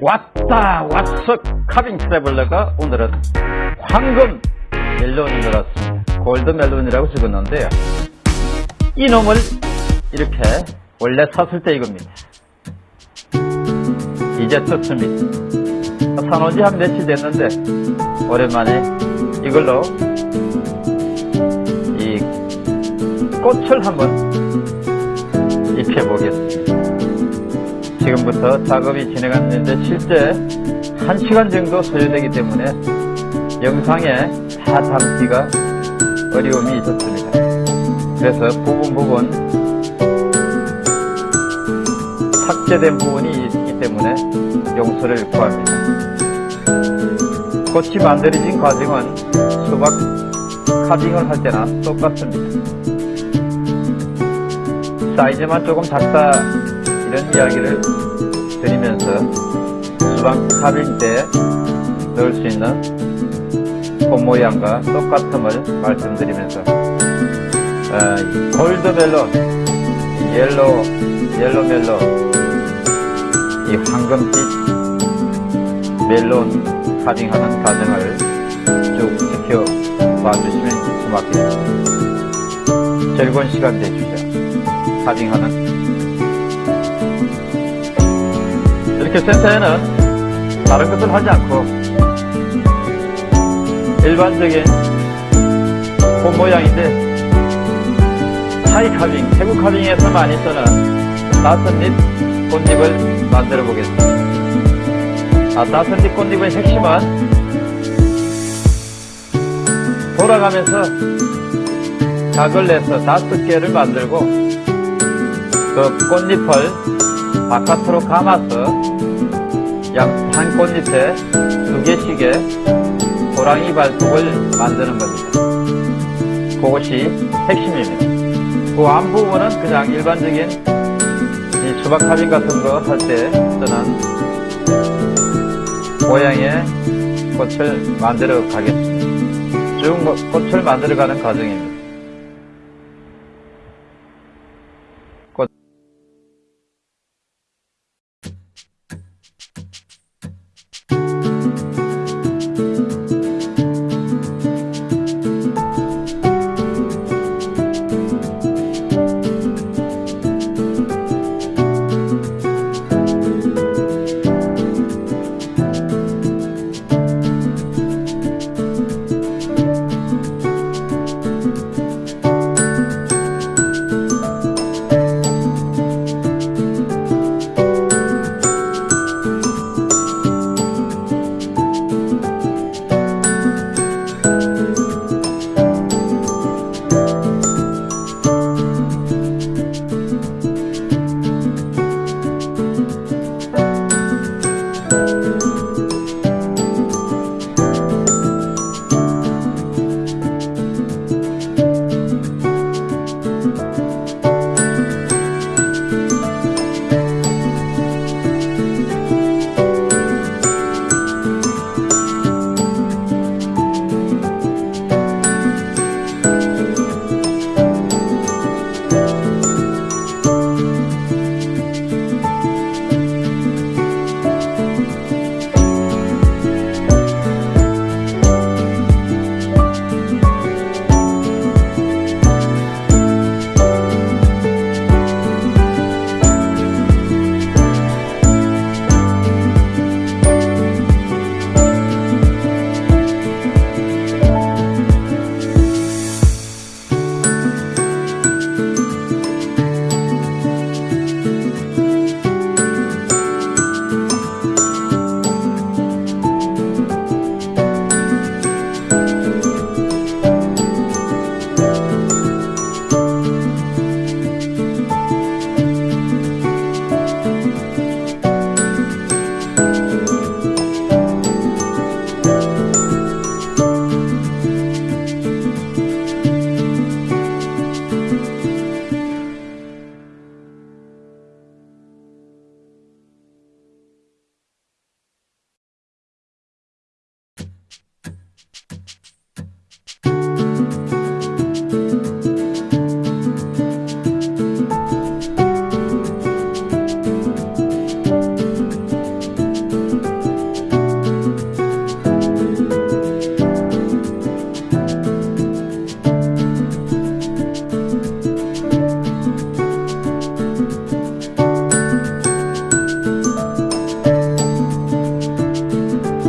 왔다 왔어 카빙 트래블러가 오늘은 황금 멜론이 들었습니다. 골드 멜론이라고 적었는데요. 이놈을 이렇게 원래 샀을 때 이겁니다. 이제 떴습니다. 사놓은 지한 며칠 됐는데 오랜만에 이걸로 이 꽃을 한번 입혀보겠습니다 지금부터 작업이 진행하는데 실제 1시간 정도 소요되기 때문에 영상에 다 담기가 어려움이 있었습니다. 그래서 부분 부분 삭제된 부분이 있기 때문에 용서를 구합니다. 꽃이 만들어진 과정은 수박 카빙을 할 때나 똑같습니다. 사이즈만 조금 작다 이런 이야기를 드리면서 수박 카빙 때 넣을 수 있는 꽃 모양과 똑같음을 말씀드리면서 어, 골드 멜론, 옐로 옐로 멜론, 이 황금빛 멜론 카빙하는 과정을 쭉 지켜봐 주시면 고맙겠습니다. 즐거운 시간 되주시죠. 카빙하는 이렇게 센터에는 다른 것을 하지 않고 일반적인 꽃 모양인데 타이 카빙, 태국 카빙에서 많이 쓰는 따뜻잎 꽃잎을 만들어 보겠습니다. 아, 따뜻잎 꽃잎의 핵심은 돌아가면서 각을 내서 다섯 개를 만들고 그 꽃잎을 바깥으로 감아서 약 한 꽃잎에 두 개씩의 호랑이 발톱을 만드는 겁니다. 그것이 핵심입니다. 그 앞부분은 그냥 일반적인 이 수박 카빙 같은 거 할 때 쓰는 모양의 꽃을 만들어 가겠습니다. 쭉 꽃을 만들어 가는 과정입니다.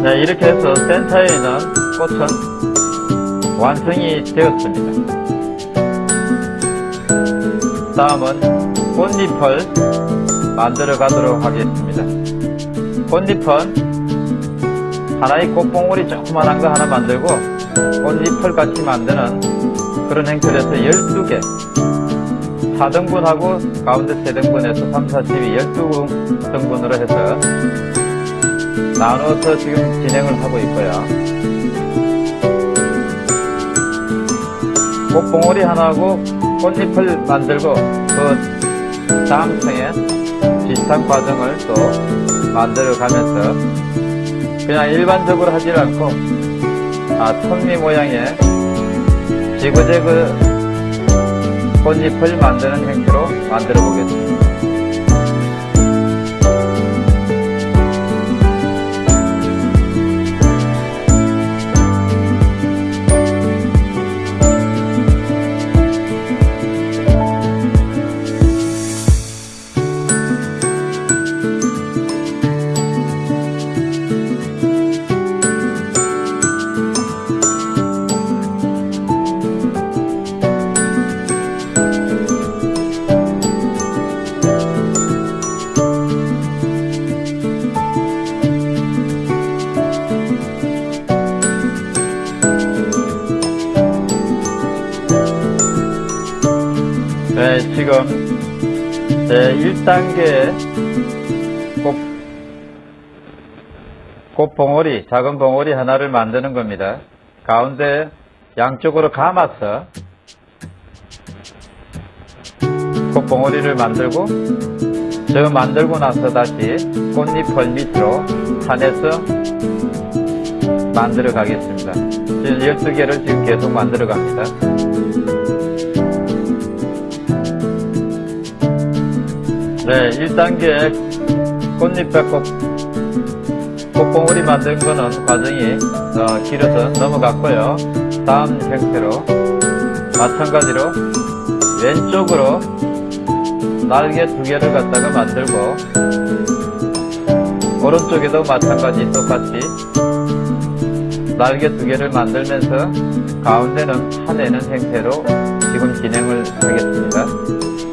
네, 이렇게 해서 센터에 있는 꽃은 완성이 되었습니다. 다음은 꽃잎을 만들어 가도록 하겠습니다. 꽃잎은 하나의 꽃봉오리 조그만한 거 하나 만들고 꽃잎을 같이 만드는 그런 행태에서 12개 4등분하고 가운데 3등분해서 3, 4, 12, 12등분으로 해서 나눠서 지금 진행을 하고 있고요. 꽃봉오리 하나하고 꽃잎을 만들고 그 다음 층에 비슷한 과정을 또 만들어 가면서 그냥 일반적으로 하지 않고 아, 톱니 모양의 지그재그 꽃잎을 만드는 행태로 만들어 보겠습니다. 지금 제 1단계 꽃, 꽃 봉오리, 작은 봉오리 하나를 만드는 겁니다. 가운데 양쪽으로 감아서 꽃 봉오리를 만들고 저 만들고 나서 다시 꽃잎을 밑으로 산에서 만들어 가겠습니다. 지금 12개를 지금 계속 만들어 갑니다. 네, 1단계 꽃잎배꽃 꽃봉오리 만든 거는 과정이 어, 길어서 넘어갔고요. 다음 형태로 마찬가지로 왼쪽으로 날개 두 개를 갖다가 만들고 오른쪽에도 마찬가지 똑같이 날개 두 개를 만들면서 가운데는 파내는 형태로 지금 진행을 하겠습니다.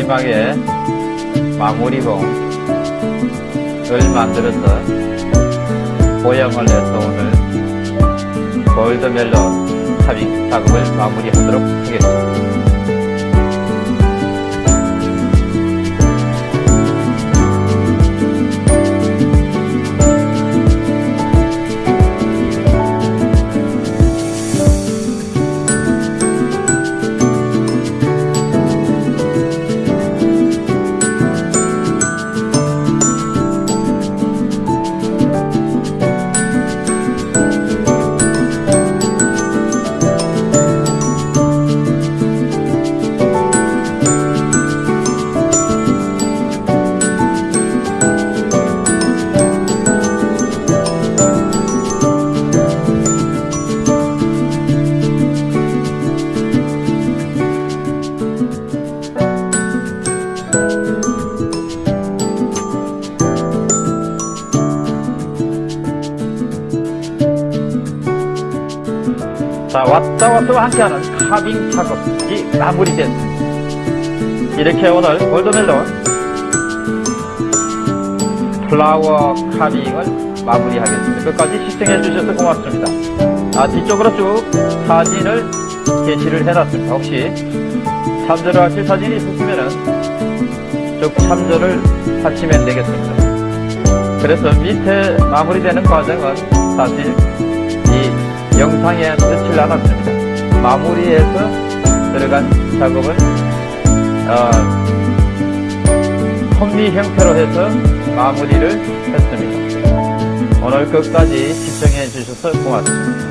마지막에 마무리봉을 만들어서 모형을 내서 오늘 골드멜론 탑핑 작업을 마무리하도록 하겠습니다. 자, 왔다 왔다와 함께하는 카빙 작업이 마무리됐습니다. 이렇게 오늘 골드멜론 플라워 카빙을 마무리하겠습니다. 끝까지 시청해 주셔서 고맙습니다. 아, 뒤쪽으로 쭉 사진을 게시를 해놨습니다. 혹시 참조를 하실 사진이 있으시면은 쭉 참조를 하시면 되겠습니다. 그래서 밑에 마무리되는 과정은 사실 이 영상에 넣질 않았습니다. 마무리해서 들어간 작업을 어, 콤비 형태로 해서 마무리를 했습니다. 오늘 끝까지 시청해 주셔서 고맙습니다.